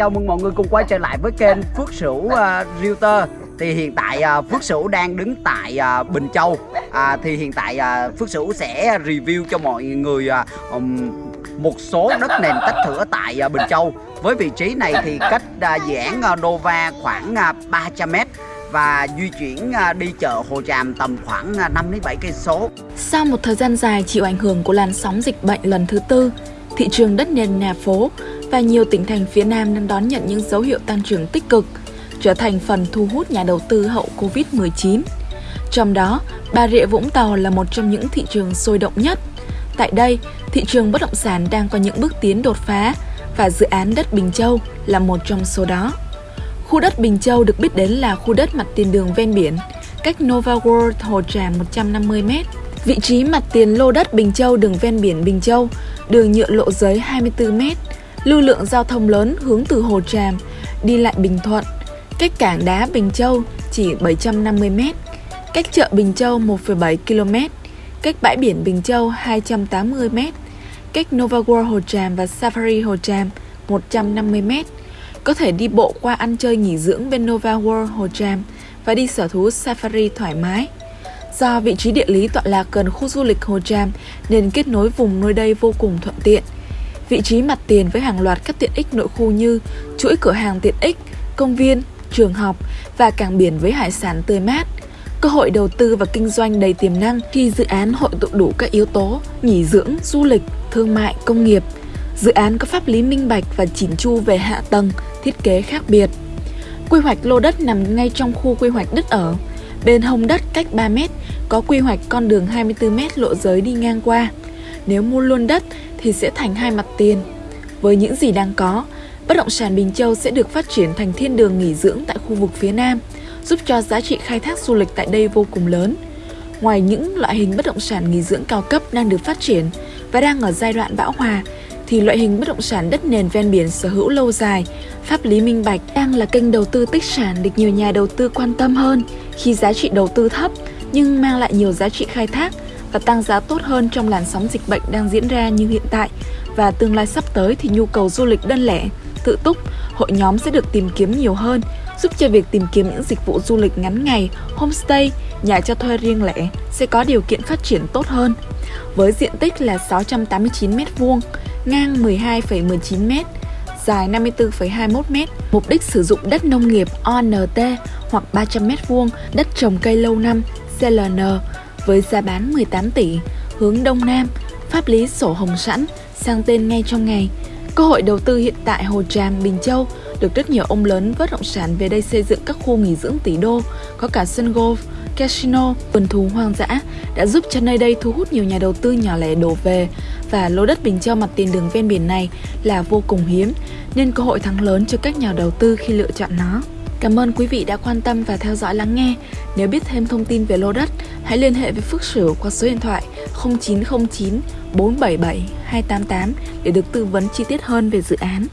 chào mừng mọi người cùng quay trở lại với kênh Phước Sửu uh, Realtor. Thì hiện tại uh, Phước Sửu đang đứng tại uh, Bình Châu. À, Thì hiện tại uh, Phước Sửu sẽ review cho mọi người uh, um, một số đất nền tách thửa tại uh, Bình Châu. Với vị trí này thì cách uh, dự án uh, Nova khoảng uh, 300m và di chuyển đi chợ Hồ Tràm tầm khoảng 5 đến 7 cây số. Sau một thời gian dài chịu ảnh hưởng của làn sóng dịch bệnh lần thứ tư, thị trường đất nền nhà phố và nhiều tỉnh thành phía Nam đang đón nhận những dấu hiệu tăng trưởng tích cực, trở thành phần thu hút nhà đầu tư hậu Covid-19. Trong đó, Bà Rịa Vũng Tàu là một trong những thị trường sôi động nhất. Tại đây, thị trường bất động sản đang có những bước tiến đột phá và dự án đất Bình Châu là một trong số đó. Khu đất Bình Châu được biết đến là khu đất mặt tiền đường ven biển, cách Nova World Hồ Tràm 150m. Vị trí mặt tiền lô đất Bình Châu đường ven biển Bình Châu, đường nhựa lộ giới 24m, lưu lượng giao thông lớn hướng từ Hồ Tràm đi lại Bình Thuận, cách cảng đá Bình Châu chỉ 750m, cách chợ Bình Châu 1,7 km, cách bãi biển Bình Châu 280m, cách Nova World Hồ Tràm và Safari Hồ Tràm 150m. Có thể đi bộ qua ăn chơi nghỉ dưỡng bên Nova World Hồ Tràm và đi sở thú Safari thoải mái. Do vị trí địa lý tọa lạc gần khu du lịch Hồ Tràm nên kết nối vùng nơi đây vô cùng thuận tiện – vị trí mặt tiền với hàng loạt các tiện ích nội khu như chuỗi cửa hàng tiện ích, công viên, trường học và cảng biển với hải sản tươi mát. Cơ hội đầu tư và kinh doanh đầy tiềm năng khi dự án hội tụ đủ các yếu tố nghỉ dưỡng, du lịch, thương mại, công nghiệp. Dự án có pháp lý minh bạch và chỉn chu về hạ tầng, thiết kế khác biệt. Quy hoạch lô đất nằm ngay trong khu quy hoạch đất ở. Bên hông đất cách 3m có quy hoạch con đường 24m lộ giới đi ngang qua. Nếu mua luôn đất thì sẽ thành hai mặt tiền. Với những gì đang có, bất động sản Bình Châu sẽ được phát triển thành thiên đường nghỉ dưỡng tại khu vực phía Nam, giúp cho giá trị khai thác du lịch tại đây vô cùng lớn. Ngoài những loại hình bất động sản nghỉ dưỡng cao cấp đang được phát triển và đang ở giai đoạn bão hòa, thì loại hình bất động sản đất nền ven biển sở hữu lâu dài, pháp lý minh bạch đang là kênh đầu tư tích sản được nhiều nhà đầu tư quan tâm hơn khi giá trị đầu tư thấp nhưng mang lại nhiều giá trị khai thác và tăng giá tốt hơn trong làn sóng dịch bệnh đang diễn ra như hiện tại. Và tương lai sắp tới thì nhu cầu du lịch đơn lẻ, tự túc, hội nhóm sẽ được tìm kiếm nhiều hơn, giúp cho việc tìm kiếm những dịch vụ du lịch ngắn ngày, homestay, nhà cho thuê riêng lẻ sẽ có điều kiện phát triển tốt hơn. Với diện tích là 689 m2, ngang 12,19 m, dài 54,21 m, mục đích sử dụng đất nông nghiệp ONT hoặc 300 m2, đất trồng cây lâu năm CLN với giá bán 18 tỷ, hướng Đông Nam, pháp lý sổ hồng sẵn, sang tên ngay trong ngày. Cơ hội đầu tư hiện tại Hồ Tràm, Bình Châu được rất nhiều ông lớn bất động sản về đây xây dựng các khu nghỉ dưỡng tỷ đô, có cả sân golf, casino, vườn thú hoang dã đã giúp cho nơi đây thu hút nhiều nhà đầu tư nhỏ lẻ đổ về và lô đất Bình Châu mặt tiền đường ven biển này là vô cùng hiếm nên cơ hội thắng lớn cho các nhà đầu tư khi lựa chọn nó. Cảm ơn quý vị đã quan tâm và theo dõi lắng nghe. Nếu biết thêm thông tin về lô đất, hãy liên hệ với Phước Sửu qua số điện thoại 0909 477 288 để được tư vấn chi tiết hơn về dự án.